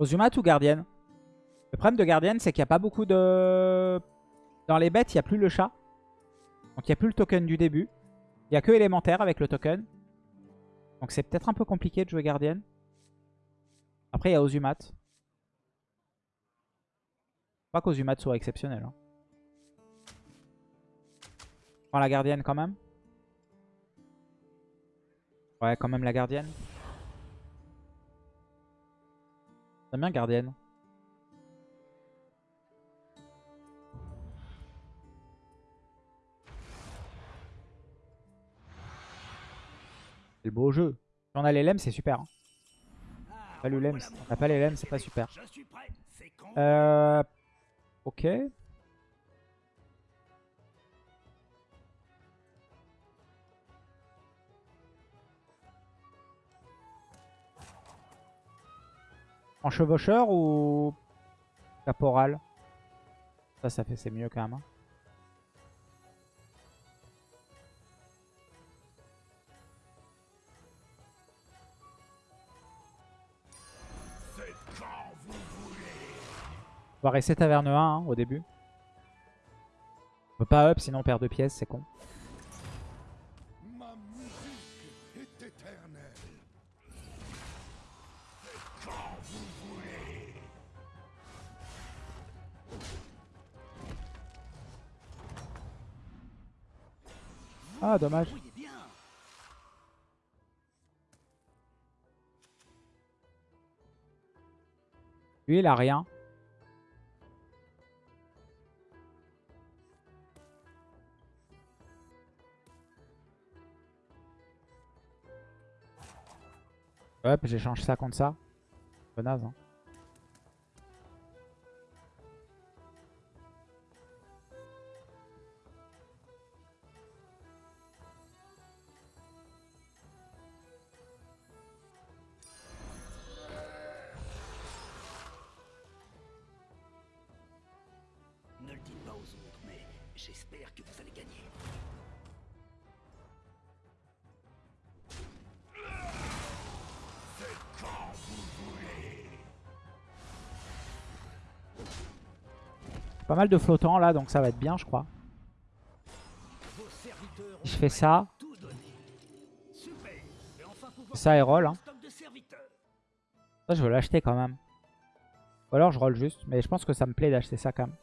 Ozumat ou gardienne Le problème de gardienne, c'est qu'il n'y a pas beaucoup de... Dans les bêtes, il n'y a plus le chat. Donc il n'y a plus le token du début. Il n'y a que élémentaire avec le token. Donc c'est peut-être un peu compliqué de jouer gardienne. Après, il y a Ozumat. Pas qu'Ozumat soit exceptionnel. Hein. Prends la gardienne quand même. Ouais, quand même la gardienne. J'aime bien gardienne. C'est le beau jeu. Si on a les lemmes, c'est super. Hein. Pas le lem, on n'a pas les lemmes, c'est pas super. Euh... Ok. En chevaucheur ou caporal? Ça, ça fait c'est mieux quand même. Hein. On va rester taverne 1 hein, au début. On peut pas up sinon on perd deux pièces, c'est con. Ah, dommage. Lui, il a rien. Hop, j'échange ça contre ça. Peu naze, hein. J'espère que vous allez gagner. Pas mal de flottants là, donc ça va être bien, je crois. Je fais ça. Ça et roll. Hein. Ça, je veux l'acheter quand même. Ou alors je roll juste. Mais je pense que ça me plaît d'acheter ça quand même.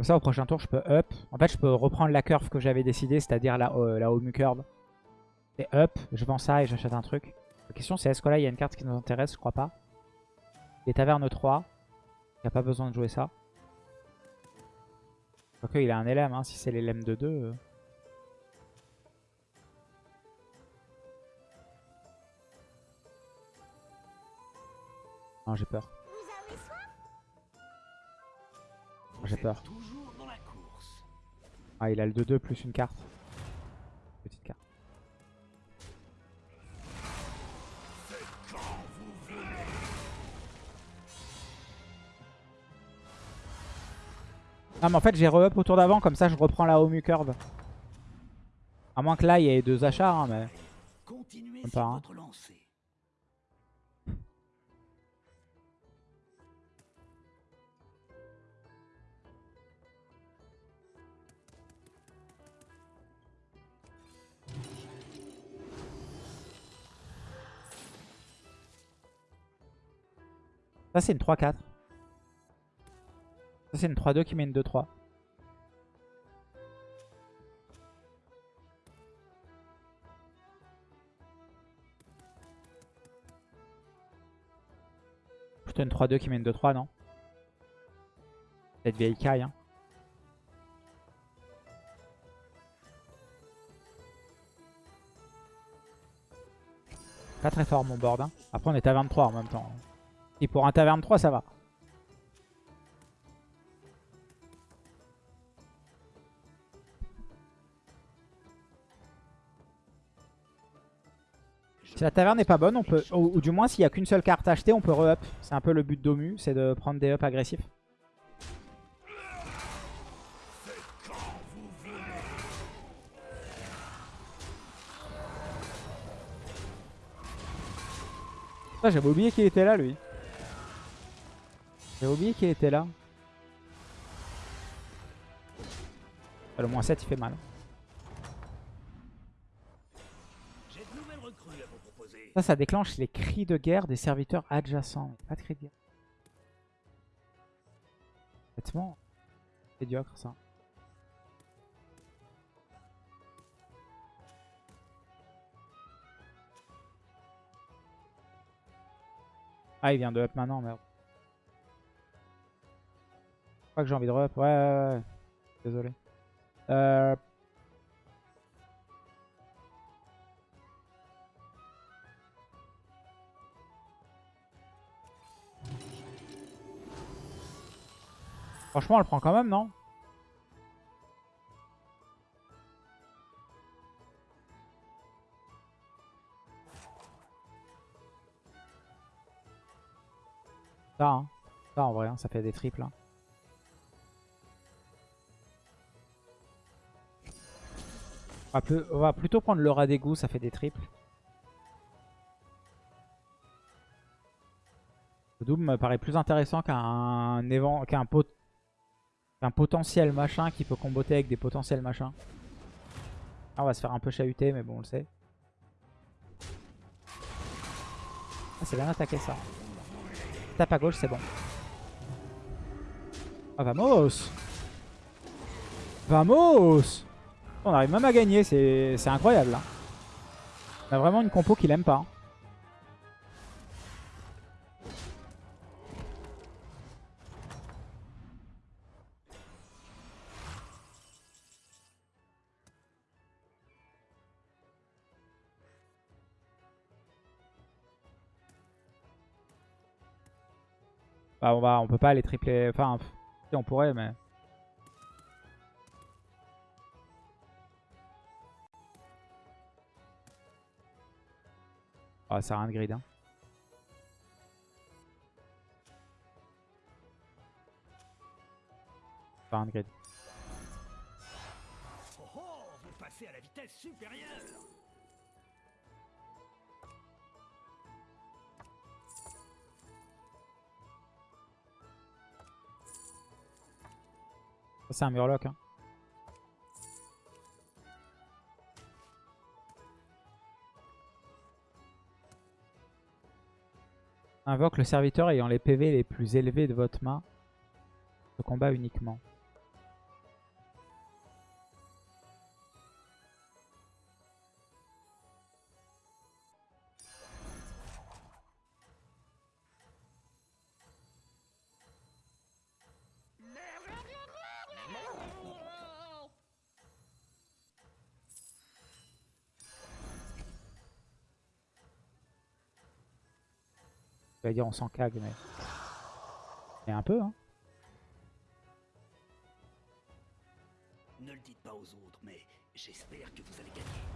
Comme ça, au prochain tour, je peux up. En fait, je peux reprendre la curve que j'avais décidé, c'est-à-dire la, euh, la home curve. Et up, je vends ça et j'achète un truc. La question, c'est est-ce que là, il y a une carte qui nous intéresse? Je crois pas. Les tavernes 3. Il n'y a pas besoin de jouer ça. Ok, il a un LM, hein, si c'est les LM de 2. Euh. Non, j'ai peur. Peur. Ah, il a le 2-2 plus une carte. Petite carte. Ah mais en fait j'ai re-up au tour d'avant, comme ça je reprends la home curve. À moins que là il y ait deux achats, hein, mais... Continuez pas, hein. Ça c'est une 3-4. Ça, c'est une 3-2 qui met une 2-3. Plutôt une 3-2 qui met une 2-3, non? Cette vieille caille, hein. Pas très fort mon board. Hein. Après on est à 23 en même temps. Et pour un taverne 3, ça va. Si la taverne n'est pas bonne, on peut, ou, du moins s'il n'y a qu'une seule carte achetée, on peut re-up. C'est un peu le but d'Omu, c'est de prendre des up agressifs. Ah, j'avais oublié qu'il était là lui. J'avais oublié qu'il était là. Ah, Le moins 7, il fait mal. J'ai. Ça, ça déclenche les cris de guerre des serviteurs adjacents. Pas de cris de guerre. Honnêtement, médiocre ça. Ah, il vient de up maintenant, merde. Crois que j'ai envie de re-up. Ouais, ouais, ouais. Désolé. Euh... Franchement, elle prend quand même, non? Ça, hein. Ça, en vrai, hein, ça fait des triples. hein. On va, plus- on va plutôt prendre le rat d'égout, ça fait des triples. Le Doom me paraît plus intéressant qu'un pot- potentiel machin qui peut comboter avec des potentiels machins. Ah, on va se faire un peu chahuter, mais bon, on le sait. Ah, c'est bien attaqué ça. Tape à gauche, c'est bon. Ah, vamos Vamos On arrive même à gagner, c'est incroyable. Là. On a vraiment une compo qu'il aime pas. hein. Bah, on, va, on peut pas aller tripler. Enfin, on pourrait, mais. Ah, ça a rien de grid. Hein. Ça a rien de. Oh oh, vous passez à la vitesse supérieure. C'est un murloc. Hein. Invoque le serviteur ayant les PV les plus élevés de votre main. Le combat uniquement. Je vais dire on s'en cague, mais... Mais un peu, hein. Ne le dites pas aux autres, mais j'espère que vous allez gagner.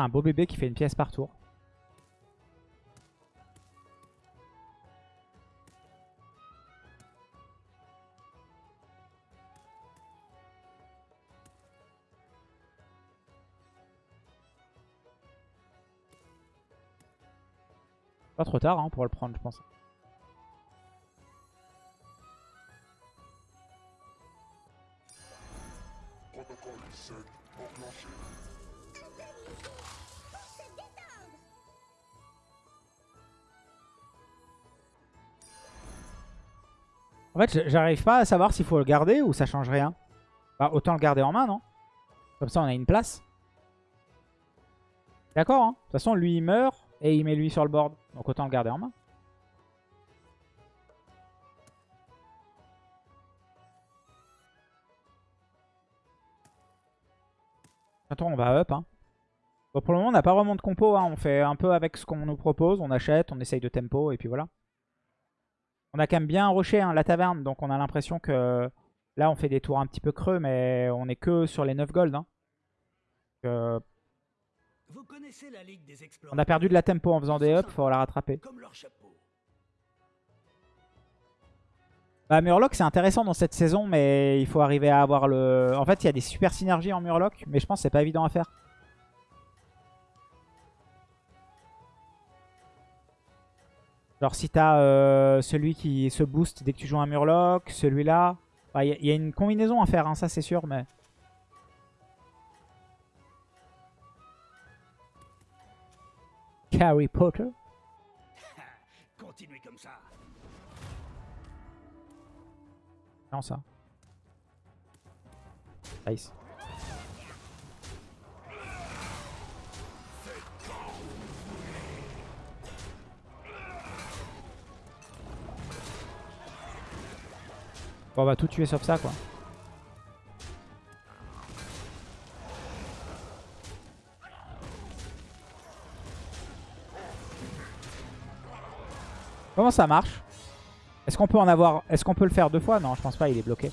Un beau bébé qui fait une pièce par tour. Pas trop tard hein, pour le prendre, je pense. En fait, j'arrive pas à savoir s'il faut le garder ou ça change rien. Bah, autant le garder en main, non? Comme ça, on a une place. D'accord, hein De toute façon, lui, il meurt et il met lui sur le board. Donc autant le garder en main. Attends, on va up, hein. Bon, pour le moment, on n'a pas vraiment de compo. hein. On fait un peu avec ce qu'on nous propose. On achète, on essaye de tempo et puis voilà. On a quand même bien rushé hein, la taverne. Donc on a l'impression que là, on fait des tours un petit peu creux. Mais on est que sur les 9 gold. hein. Donc, euh, Vous connaissez la Ligue des on a perdu de la tempo en faisant des ups. Faut la rattraper. Comme leur chapeau. Bah, Murloc, c'est intéressant dans cette saison. Mais il faut arriver à avoir le... En fait, il y a des super synergies en Murloc. Mais je pense que c'est pas évident à faire. Genre si t'as euh, celui qui se booste dès que tu joues un Murloc, celui-là. Il y, a- y a une combinaison à faire, hein, ça c'est sûr, mais... Harry Potter? Continuez comme ça. Non ça. Nice. Bon, on va tout tuer sauf ça, quoi. Comment ça marche? Est-ce qu'on peut en avoir... Est-ce qu'on peut le faire deux fois? Non, je pense pas, il est bloqué.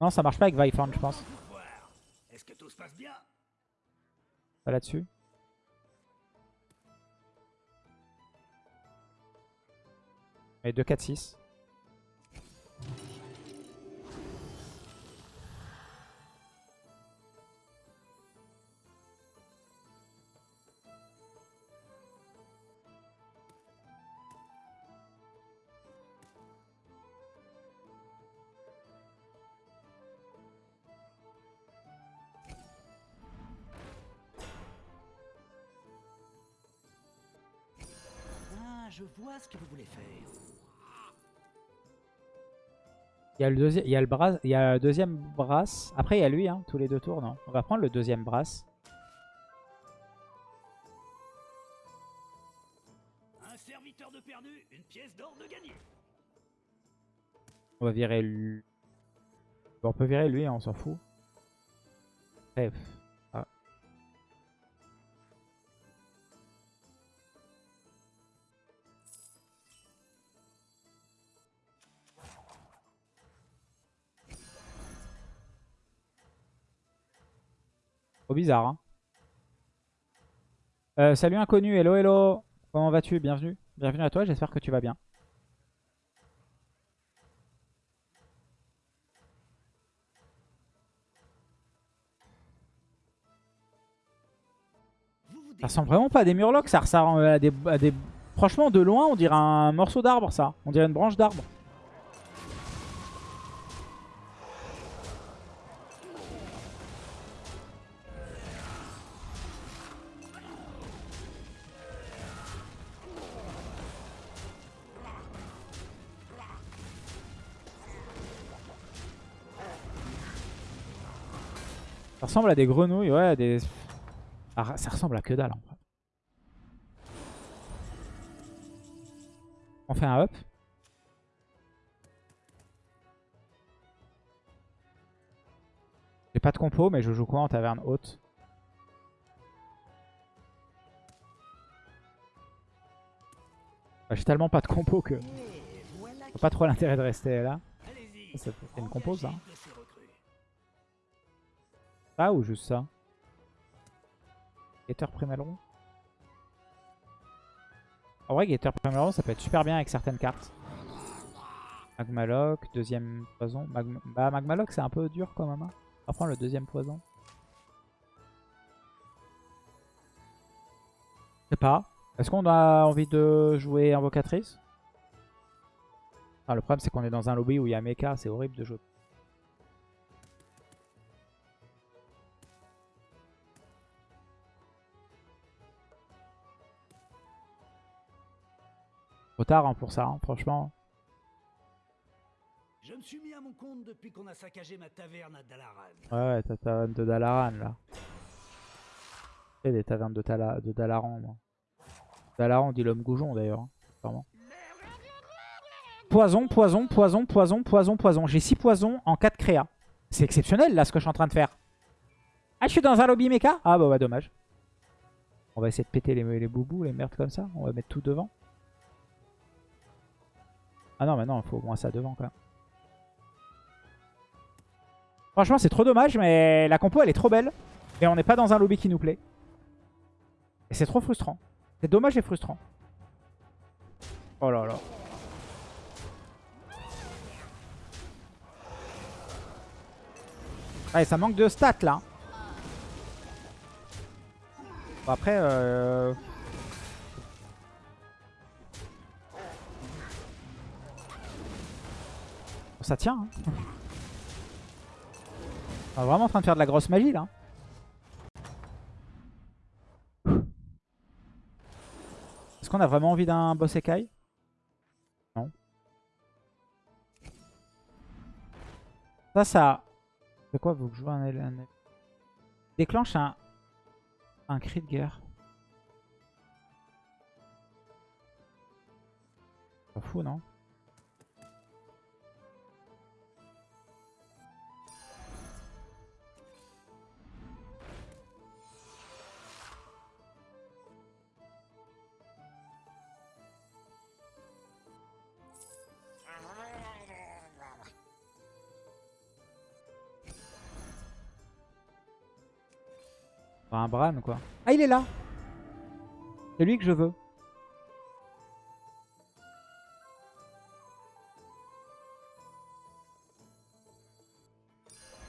Non, ça marche pas avec Vifan, je pense. Vous voir. Est-ce que tout se passe bien? Pas là-dessus. Et 2, 4, 6. Ah, je vois ce que vous voulez faire. Il y a le, deuxi- il y a le, bras... il y a le deuxième brass. Après, il y a lui, hein, tous les deux tours, non? On va prendre le deuxième brass. Un serviteur de perdu, une pièce d'or de gagné. On va virer lui. Bon, on peut virer lui, hein, on s'en fout. Bref. Bizarre, hein. Euh, salut inconnu, hello hello. Comment vas-tu? Bienvenue. Bienvenue à toi, j'espère que tu vas bien. Ça ressemble vraiment pas à des murlocs, ça ressemble des, à des... Franchement, de loin, on dirait un morceau d'arbre, ça. On dirait une branche d'arbre. Ça ressemble à des grenouilles, ouais, à des... Ah, ça ressemble à que dalle, en fait. On fait un up. J'ai pas de compo, mais je joue quoi en taverne haute? Bah, J'ai tellement pas de compo que j'ai pas trop l'intérêt de rester là. C'est une compo, ça. recrues. Ou juste ça Gator Primalron En vrai, Gator Primalron, ça peut être super bien avec certaines cartes. Magmaloc, deuxième poison. Magma... Bah, Magmaloc, c'est un peu dur quand même. On va prendre le deuxième poison. Je sais pas. Est-ce qu'on a envie de jouer Invocatrice? Le problème, c'est qu'on est dans un lobby où il y a Mecha. C'est horrible de jouer. Trop tard hein, pour ça, hein, franchement. Je me suis mis à mon compte depuis qu'on a saccagé ma taverne à Dalaran. Ouais, ouais, ta taverne de Dalaran là. A des tavernes de, Tala- de Dalaran, moi. Dalaran, dit l'homme goujon d'ailleurs. hein. Poison, poison, poison, poison, poison, poison. J'ai 6 poisons en 4 créa. C'est exceptionnel là ce que je suis en train de faire. Ah, je suis dans un lobby méca Ah bah, bah dommage. On va essayer de péter les, les boubous, les merdes comme ça. On va mettre tout devant. Ah non, mais non, il faut au moins ça devant même. Franchement, c'est trop dommage, mais la compo, elle est trop belle. Et on n'est pas dans un lobby qui nous plaît. Et c'est trop frustrant. C'est dommage et frustrant. Oh là là. Ouais, ça manque de stats là. Bon, après, euh... ça tient. Hein. On est vraiment en train de faire de la grosse magie là. Est-ce qu'on a vraiment envie d'un boss écaille? Non. Ça, ça... C'est quoi vous jouez un, un... Déclenche un... Un cri de guerre. Pas fou, non? Un Bran quoi. Ah il est là C'est lui que je veux.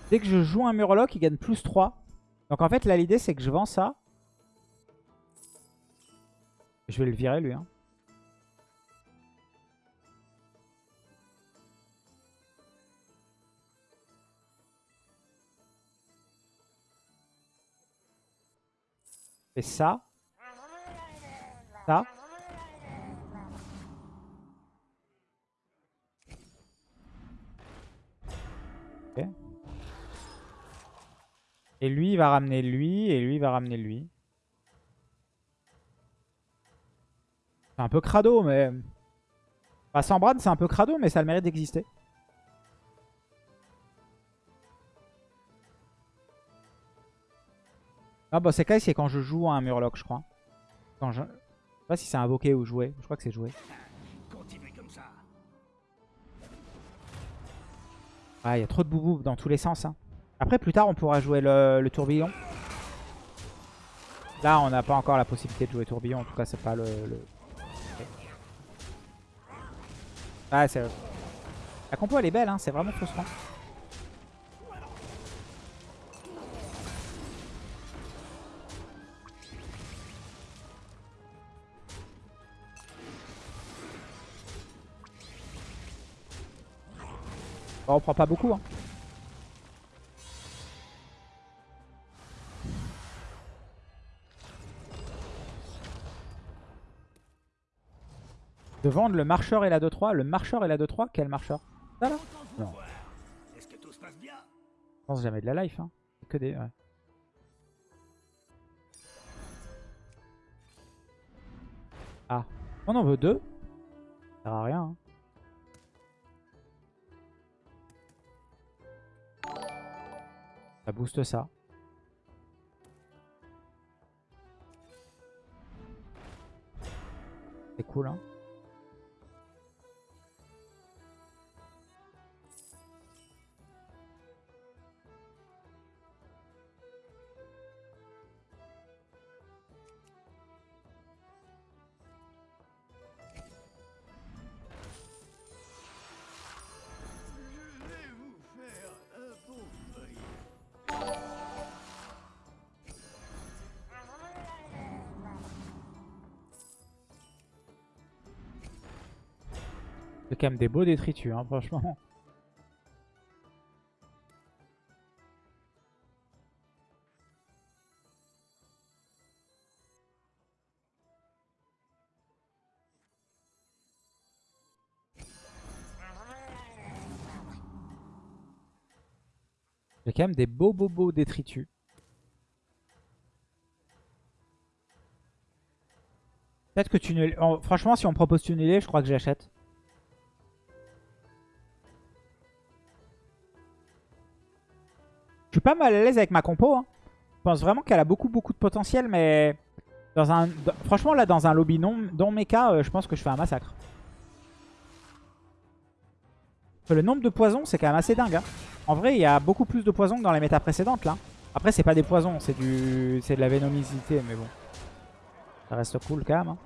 Dès que je joue un Murloc, il gagne plus 3. Donc en fait là l'idée c'est que je vends ça. Je vais le virer lui. Hein. Ça. Ça. Et lui, il va ramener lui, et lui, il va ramener lui. C'est un peu crado, mais... Enfin, sans Brad, c'est un peu crado, mais ça a le mérite d'exister. Ah bah c'est quand je joue à un Murloc, je crois. Je sais pas si c'est invoqué ou joué. Je crois que c'est joué. Ah, il y a trop de boubou dans tous les sens. Hein. Après, plus tard, on pourra jouer le, tourbillon. Là, on n'a pas encore la possibilité de jouer tourbillon. En tout cas, c'est pas le... le... Ah, c'est... La compo, elle est belle. Hein. C'est vraiment frustrant. On prend pas beaucoup. Hein. De vendre le marcheur et la 2-3. Le marcheur et la 2-3 Quel marcheur? Ça là? Non. Est-ce que tout se passe bien Je pense jamais de la life. Hein. Que des... Ah. On en veut deux? Ça sert à rien. Hein. Ça booste ça. C'est cool, hein. Quand même des beaux détritus, hein, franchement. J'ai quand même des beaux beaux beaux détritus. Peut-être que tu ne... Franchement, si on me propose tunneler, je crois que j'achète. Pas mal à l'aise avec ma compo. hein. Je pense vraiment qu'elle a beaucoup beaucoup de potentiel, mais dans un, franchement là dans un lobby non, non mecha, euh, je pense que je fais un massacre. Le nombre de poisons, c'est quand même assez dingue. hein. En vrai, il y a beaucoup plus de poisons que dans les méta précédentes là. Après, c'est pas des poisons, c'est du, c'est de la vénomicité, mais bon, ça reste cool quand même. hein.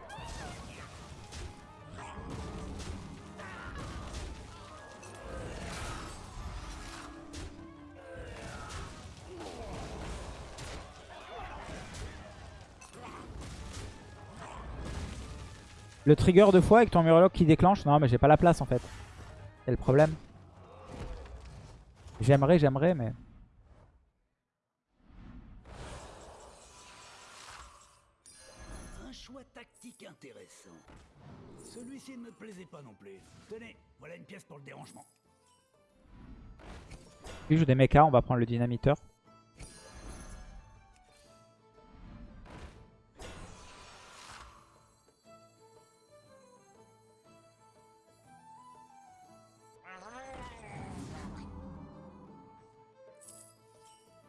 Le trigger deux fois avec ton Murloc qui déclenche. Non, mais j'ai pas la place en fait. C'est le problème. J'aimerais, j'aimerais, mais... Un choix tactique intéressant. Celui-ci ne me plaisait pas non plus. Tenez, voilà une pièce pour le dérangement. Lui joue des mechas, on va prendre le dynamiteur.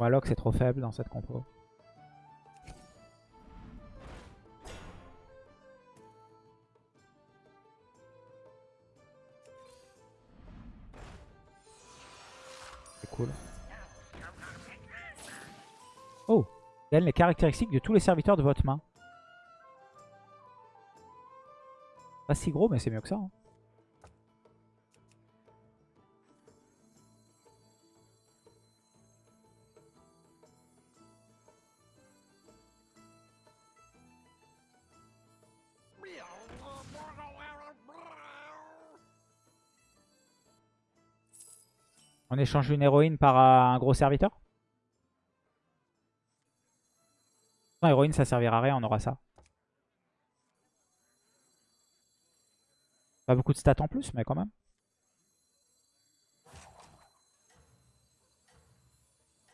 Warlock c'est trop faible dans cette compo. C'est cool. Oh Gagne les caractéristiques de tous les serviteurs de votre main. Pas si gros, mais c'est mieux que ça. hein. Échange une héroïne par euh, un gros serviteur? Non, héroïne, ça servira à rien, on aura ça. Pas beaucoup de stats en plus, mais quand même.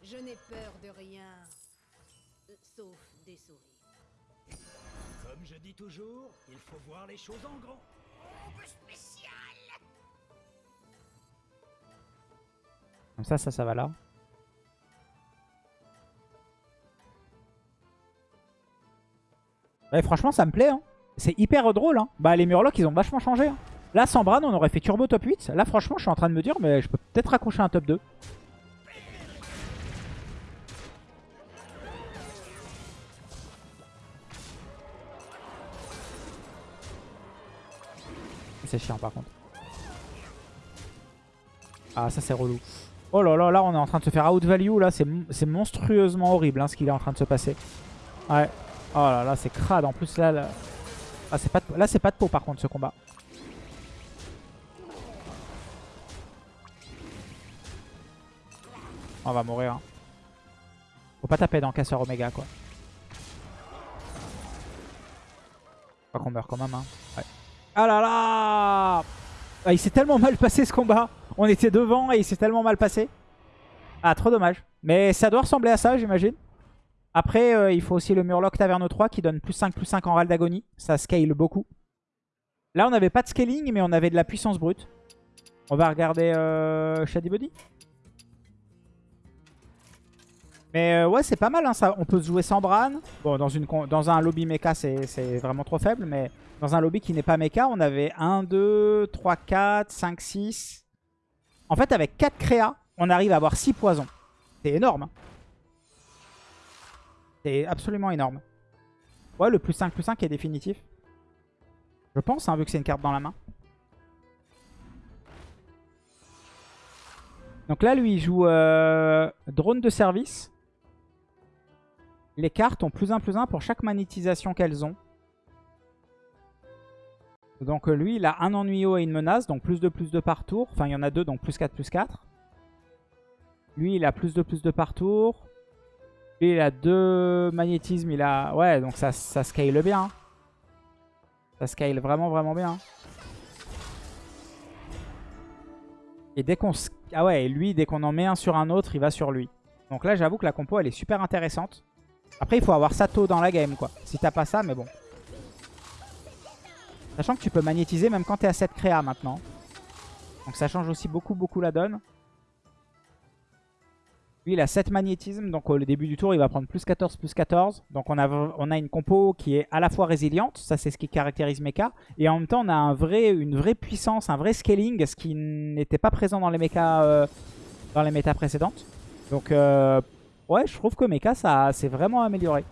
Je n'ai peur de rien. Sauf des souris. Comme je dis toujours, il faut voir les choses en grand. Comme ça, ça, ça va là. Ouais, franchement, ça me plaît. hein. C'est hyper drôle. hein. Bah, les Murlocs, ils ont vachement changé. hein. Là, sans Bran, on aurait fait turbo top 8. Là, franchement, je suis en train de me dire, mais je peux peut-être raccrocher un top 2. C'est chiant, par contre. Ah, ça, c'est relou. Oh là là, là, on est en train de se faire out value. Là, c'est monstrueusement horrible hein, ce qu'il est en train de se passer. Ouais. Oh là là, c'est crade. En plus, là, là, ah, c'est pas de... là, c'est pas de peau par contre ce combat. On va mourir. hein. Faut pas taper dans Casseur Omega quoi. Pas qu'on meurt quand même. Hein. Ouais. Ah là là Ah, Il s'est tellement mal passé ce combat. On était devant et il s'est tellement mal passé. Ah, trop dommage. Mais ça doit ressembler à ça, j'imagine. Après, euh, il faut aussi le Murloc Taverne 3 qui donne plus 5, plus 5 en râle d'agonie. Ça scale beaucoup. Là, on n'avait pas de scaling, mais on avait de la puissance brute. On va regarder euh, Shady Body. Mais euh, ouais, c'est pas mal. hein, ça. On peut se jouer sans Bran. Bon, dans, une, dans un lobby mecha, c'est vraiment trop faible. Mais dans un lobby qui n'est pas mecha, on avait 1, 2, 3, 4, 5, 6. En fait, avec 4 créas, on arrive à avoir 6 poisons. C'est énorme. hein. C'est absolument énorme. Ouais, le plus 5, plus 5 est définitif. Je pense, hein, vu que c'est une carte dans la main. Donc là, lui, il joue euh, drone de service. Les cartes ont plus 1, plus 1 pour chaque magnétisation qu'elles ont. Donc euh, lui, il a un ennuyau et une menace, donc plus 2, plus 2 par tour. Enfin, il y en a deux, donc plus 4, plus 4. Lui, il a plus 2, plus 2 par tour. Lui, il a deux magnétismes. Il a... Ouais, donc ça, ça scale bien. hein. Ça scale vraiment, vraiment bien. Et dès qu'on... Ah ouais, et lui, dès qu'on en met un sur un autre, il va sur lui. Donc là, j'avoue que la compo, elle est super intéressante. Après, il faut avoir tôt dans la game, quoi. Si t'as pas ça, mais bon. Sachant que tu peux magnétiser même quand t'es à 7 créa maintenant. Donc ça change aussi beaucoup, beaucoup la donne. Lui, il a 7 magnétismes, donc au début du tour, il va prendre plus 14, plus 14. Donc on a, on a une compo qui est à la fois résiliente, ça c'est ce qui caractérise Mecha, et en même temps on a un vrai, une vraie puissance, un vrai scaling, ce qui n'était pas présent dans les euh, dans les méta précédentes. Donc euh, ouais, je trouve que Mecha, ça s'est vraiment amélioré.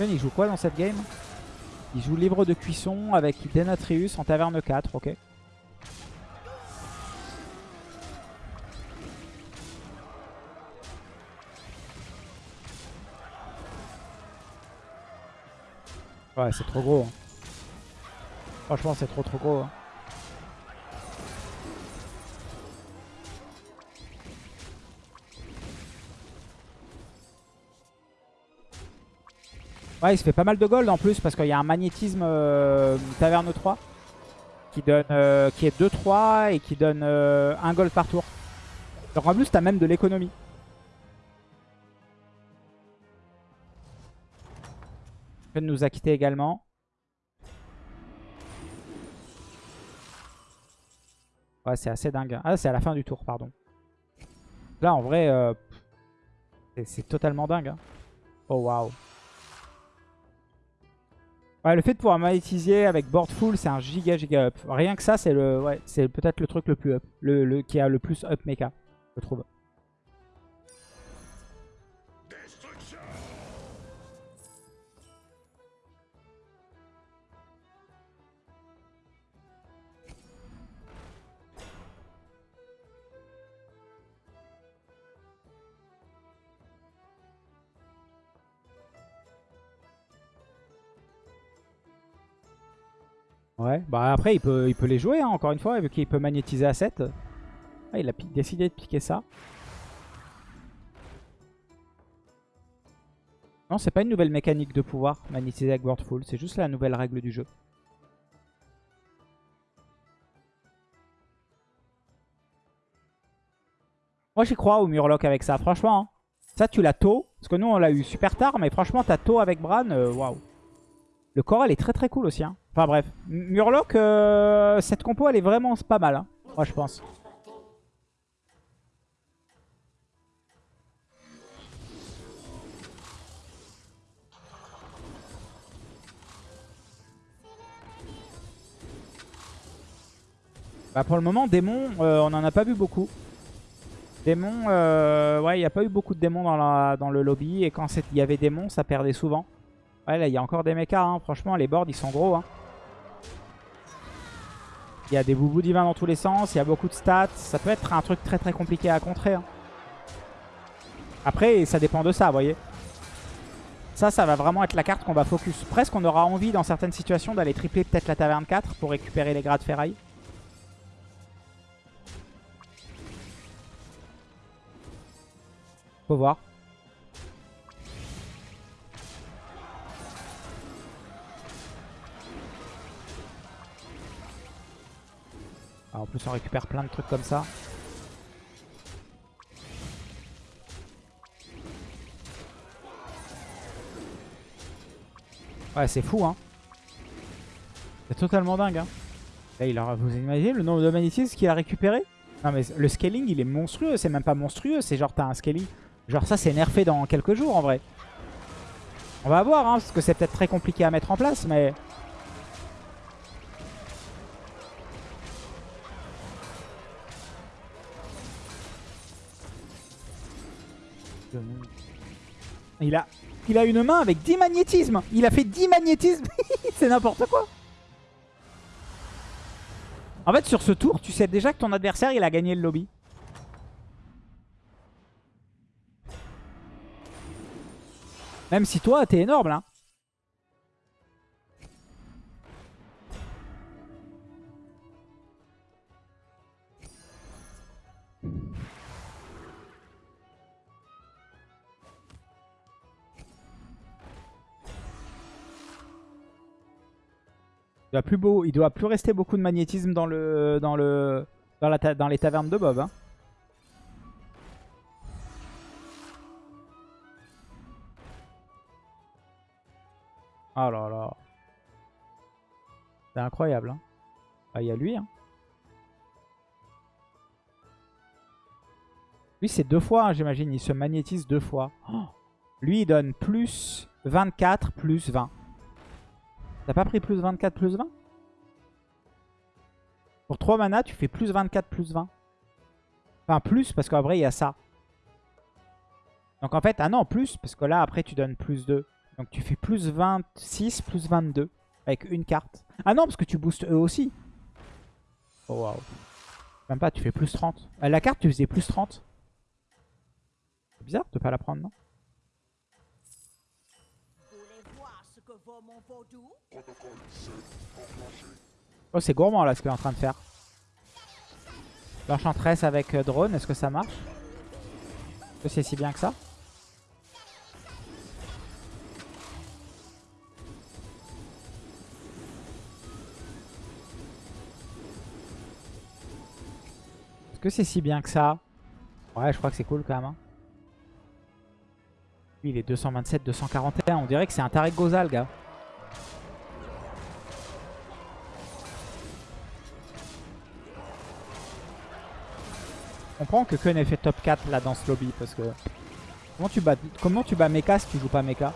Il joue quoi dans cette game? Il joue livre de cuisson avec Denatrius en taverne 4, ok. Ouais, c'est trop gros. hein. Franchement, c'est trop trop gros. hein. Ouais, il se fait pas mal de gold en plus parce qu'il y a un magnétisme euh, taverne 3 qui donne euh, qui est 2-3 et qui donne euh, un gold par tour. Donc en plus, t'as même de l'économie. Fen nous a quitté également. Ouais, c'est assez dingue. Ah, c'est à la fin du tour, pardon. Là, en vrai, euh, c'est- c'est totalement dingue. hein. Oh, waouh. Le fait de pouvoir monétiser avec board full, c'est un giga giga up. Rien que ça, c'est le, ouais, c'est peut-être le truc le plus up, le- qui a le plus up mecha, je trouve. Ouais, bah après il peut, il peut les jouer hein, encore une fois, vu qu'il peut magnétiser à 7. Ah, il a décidé de piquer ça. Non, c'est pas une nouvelle mécanique de pouvoir magnétiser avec Word Full, c'est juste la nouvelle règle du jeu. Moi j'y crois au Murloc avec ça, franchement. hein. Ça tu l'as tôt, parce que nous on l'a eu super tard, mais franchement t'as tôt avec Bran, euh, waouh. Le Coral est très très cool aussi. hein. Enfin bref, Murloc, euh, cette compo elle est vraiment pas mal, hein, moi je pense. Bah pour le moment, démon, euh, on en a pas vu beaucoup. Démon, euh, ouais, il n'y a pas eu beaucoup de démons dans, dans le lobby. Et quand il y avait démons, ça perdait souvent. Ouais, là, il y a encore des mechas. hein. Franchement, les boards, ils sont gros. hein. Il y a des boubous divins dans tous les sens. Il y a beaucoup de stats. Ça peut être un truc très très compliqué à contrer. hein. Après, ça dépend de ça, vous voyez. Ça, ça va vraiment être la carte qu'on va focus. Presque, on aura envie dans certaines situations d'aller tripler peut-être la taverne 4 pour récupérer les grades ferraille. Faut voir. Ah, en plus, on récupère plein de trucs comme ça. Ouais, c'est fou, hein. C'est totalement dingue, hein. Là, il aura, vous imaginez le nombre de magnétismes qu'il a récupéré? Non, mais le scaling, il est monstrueux. C'est même pas monstrueux. C'est genre, t'as un scaling. Genre, ça, c'est nerfé dans quelques jours, en vrai. On va voir, hein, parce que c'est peut-être très compliqué à mettre en place, mais... Il a, une main avec 10 magnétismes. Il a fait 10 magnétismes. c'est n'importe quoi. En fait, sur ce tour, tu sais déjà que ton adversaire, il a gagné le lobby. Même si toi, t'es énorme, là. plus beau, il doit plus rester beaucoup de magnétisme dans le dans le dans, la ta, dans les tavernes de Bob. Hein. Oh là là. C'est incroyable. Hein. Ah, il y a lui. Hein. Lui c'est deux fois, hein, j'imagine. Il se magnétise deux fois. Oh. Lui il donne plus 24 plus 20. T'as pas pris plus 24, plus 20 Pour 3 mana, tu fais plus 24, plus 20. Enfin, plus, parce qu'en vrai, il y a ça. Donc en fait, ah non, plus, parce que là, après, tu donnes plus 2. Donc tu fais plus 26, plus 22, avec une carte. Ah non, parce que tu boostes eux aussi. Oh waouh. Même pas, tu fais plus 30. Euh, la carte, tu faisais plus 30. C'est bizarre de pas la prendre, non? Oh, c'est gourmand là ce qu'il est en train de faire. L'enchantress avec euh, drone, est-ce que ça marche? Est-ce que c'est si bien que ça? Est-ce que c'est si bien que ça? Ouais, je crois que c'est cool quand même. Hein. Lui, il est 227, 241. On dirait que c'est un Tarek Gozal, gars. Comprends que Kun ait fait top 4 là dans ce lobby parce que... Comment tu bats, comment tu bats Mecha si tu joues pas Mecha?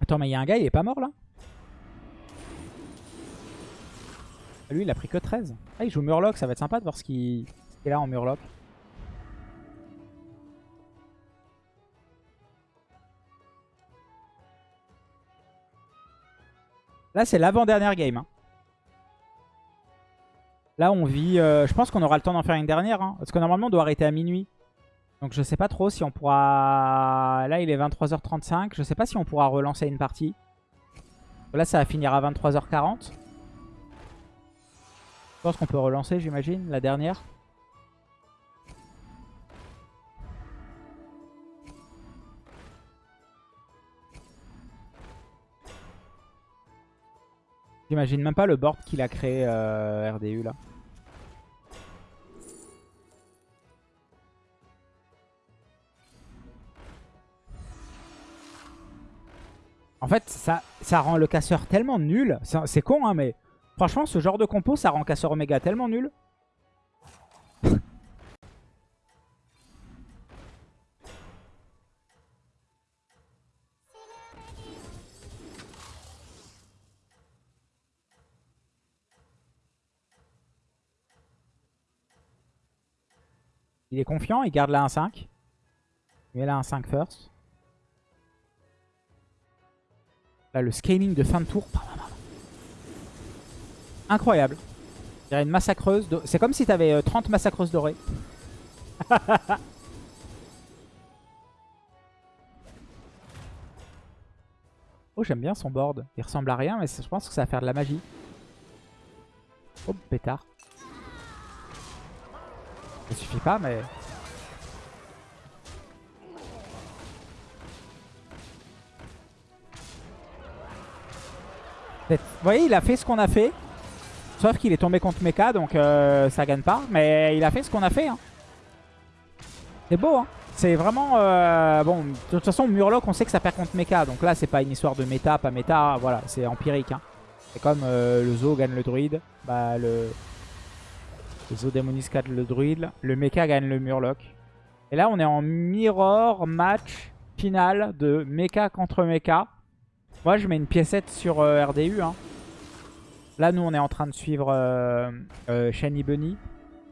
Attends, mais il y a un gars, il est pas mort là? Lui, il a pris que 13. Ah, il joue Murloc, ça va être sympa de voir ce qu'il est là en Murloc. Là, c'est l'avant-dernière game. Hein. Là, on vit... Euh, je pense qu'on aura le temps d'en faire une dernière. Hein, parce que normalement, on doit arrêter à minuit. Donc, je sais pas trop si on pourra... Là, il est 23h35. Je sais pas si on pourra relancer une partie. Là, ça va finir à 23h40. Je pense qu'on peut relancer, j'imagine, la dernière. J'imagine même pas le board qu'il a créé euh, RDU là. En fait, ça, ça rend le casseur tellement nul. C'est con, hein, mais franchement, ce genre de compo, ça rend casseur Omega tellement nul. Il est confiant, il garde la 1-5. Il met la 1-5 first. Là, le scaling de fin de tour. Incroyable. Il y a une massacreuse. C'est comme si tu avais 30 massacreuses dorées. oh, j'aime bien son board. Il ressemble à rien, mais je pense que ça va faire de la magie. Oh, pétard. Ça suffit pas, mais... Vous voyez, il a fait ce qu'on a fait. Sauf qu'il est tombé contre Mecha, donc euh, ça gagne pas. Mais il a fait ce qu'on a fait. Hein. C'est beau, hein. C'est vraiment... Euh, bon, de toute façon, Murloc, on sait que ça perd contre Mecha. Donc là, c'est pas une histoire de méta, pas méta. Voilà, c'est empirique. Hein. C'est comme euh, le Zo gagne le druide. Bah, le, Zodemonis 4 le druide. Le mecha gagne le murloc. Et là, on est en mirror match final de mecha contre mecha. Moi, je mets une piécette sur euh, RDU. Hein. Là, nous, on est en train de suivre euh, euh Shiny Bunny.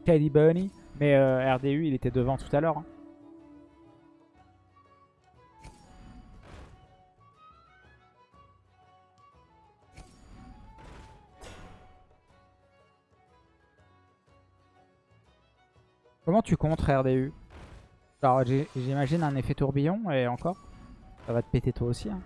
Shiny Bunny. Mais RDU, il était devant tout à l'heure. Hein. Comment tu contres RDU Alors j'imagine un effet tourbillon et encore. Ça va te péter toi aussi. Hein.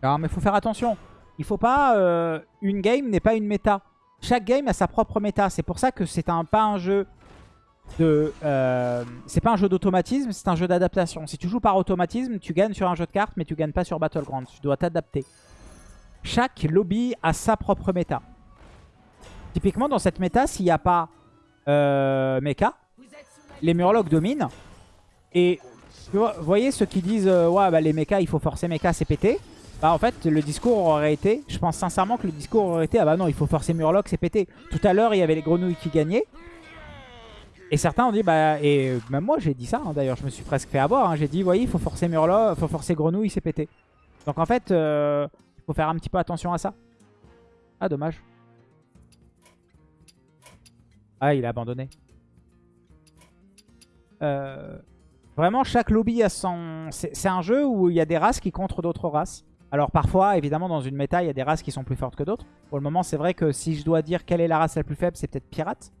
Alors mais faut faire attention. Il faut pas... Euh, une game n'est pas une méta. chaque game a sa propre méta. C'est pour ça que c'est un, pas un jeu de... euh, c'est pas un jeu d'automatisme, c'est un jeu d'adaptation. Si tu joues par automatisme, tu gagnes sur un jeu de cartes, mais tu gagnes pas sur Battleground. Tu dois t'adapter. Chaque lobby a sa propre méta. Typiquement, dans cette méta, s'il n'y a pas euh, mecha, les Murlocs dominent. Et vous voyez ceux qui disent euh, ouais bah les mechas il faut forcer mecha c'est pété. Bah en fait le discours aurait été, je pense sincèrement que le discours aurait été ah bah non il faut forcer Murloc c'est pété. Tout à l'heure il y avait les grenouilles qui gagnaient. Et certains ont dit bah et même moi j'ai dit ça hein, d'ailleurs je me suis presque fait avoir. hein. J'ai dit voyez il faut forcer Murloc, faut forcer grenouille c'est pété. Donc en fait euh, il faut faire un petit peu attention à ça. Ah dommage. Ah il a abandonné. Euh, Vraiment, chaque lobby a son... C'est un jeu où il y a des races qui contre d'autres races. Alors parfois, évidemment, dans une méta, il y a des races qui sont plus fortes que d'autres. Pour le moment, c'est vrai que si je dois dire quelle est la race la plus faible, c'est peut-être pirate.